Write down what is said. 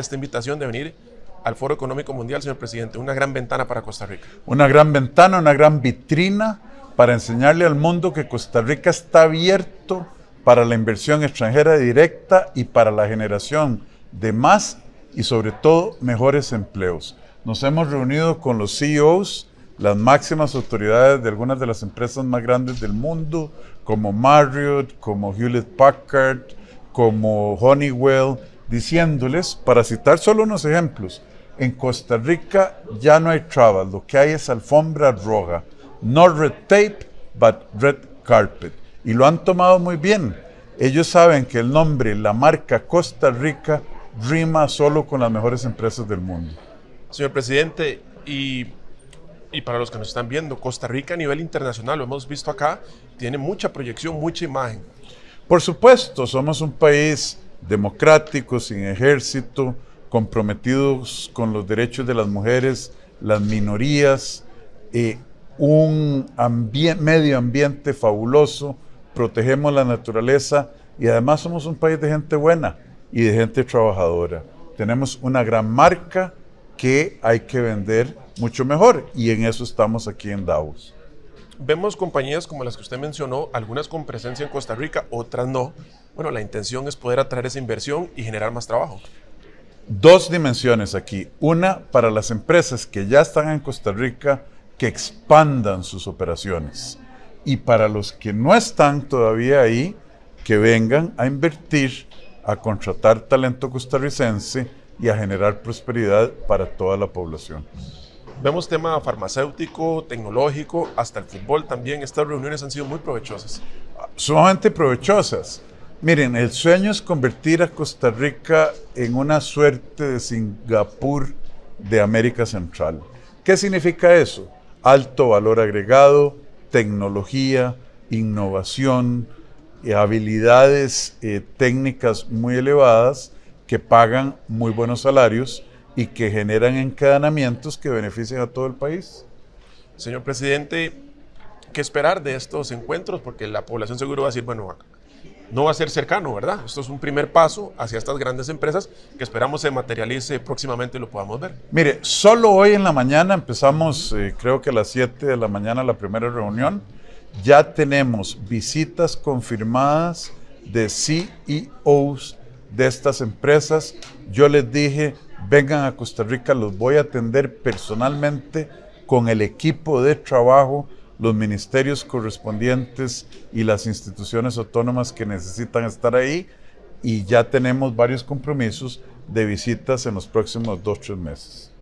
esta invitación de venir al Foro Económico Mundial, señor presidente. Una gran ventana para Costa Rica. Una gran ventana, una gran vitrina para enseñarle al mundo que Costa Rica está abierto para la inversión extranjera directa y para la generación de más y sobre todo mejores empleos. Nos hemos reunido con los CEOs, las máximas autoridades de algunas de las empresas más grandes del mundo, como Marriott, como Hewlett Packard, como Honeywell, diciéndoles, para citar solo unos ejemplos, en Costa Rica ya no hay trabas, lo que hay es alfombra roja. No red tape, but red carpet. Y lo han tomado muy bien. Ellos saben que el nombre, la marca Costa Rica, rima solo con las mejores empresas del mundo. Señor presidente, y, y para los que nos están viendo, Costa Rica a nivel internacional, lo hemos visto acá, tiene mucha proyección, mucha imagen. Por supuesto, somos un país democrático, sin ejército, comprometidos con los derechos de las mujeres, las minorías, eh, un medio ambiente fabuloso, protegemos la naturaleza y además somos un país de gente buena y de gente trabajadora. Tenemos una gran marca que hay que vender mucho mejor y en eso estamos aquí en Davos. Vemos compañías como las que usted mencionó, algunas con presencia en Costa Rica, otras no. Bueno, la intención es poder atraer esa inversión y generar más trabajo. Dos dimensiones aquí. Una para las empresas que ya están en Costa Rica, que expandan sus operaciones. Y para los que no están todavía ahí, que vengan a invertir, a contratar talento costarricense y a generar prosperidad para toda la población. Vemos tema farmacéutico, tecnológico, hasta el fútbol también. Estas reuniones han sido muy provechosas. Sumamente provechosas. Miren, el sueño es convertir a Costa Rica en una suerte de Singapur de América Central. ¿Qué significa eso? Alto valor agregado, tecnología, innovación, eh, habilidades eh, técnicas muy elevadas que pagan muy buenos salarios y que generan encadenamientos que benefician a todo el país. Señor presidente, ¿qué esperar de estos encuentros? Porque la población seguro va a decir, bueno, no va a ser cercano, ¿verdad? Esto es un primer paso hacia estas grandes empresas que esperamos se materialice próximamente y lo podamos ver. Mire, solo hoy en la mañana empezamos, eh, creo que a las 7 de la mañana la primera reunión, ya tenemos visitas confirmadas de CEOs de estas empresas. Yo les dije, vengan a Costa Rica, los voy a atender personalmente con el equipo de trabajo, los ministerios correspondientes y las instituciones autónomas que necesitan estar ahí y ya tenemos varios compromisos de visitas en los próximos dos, tres meses.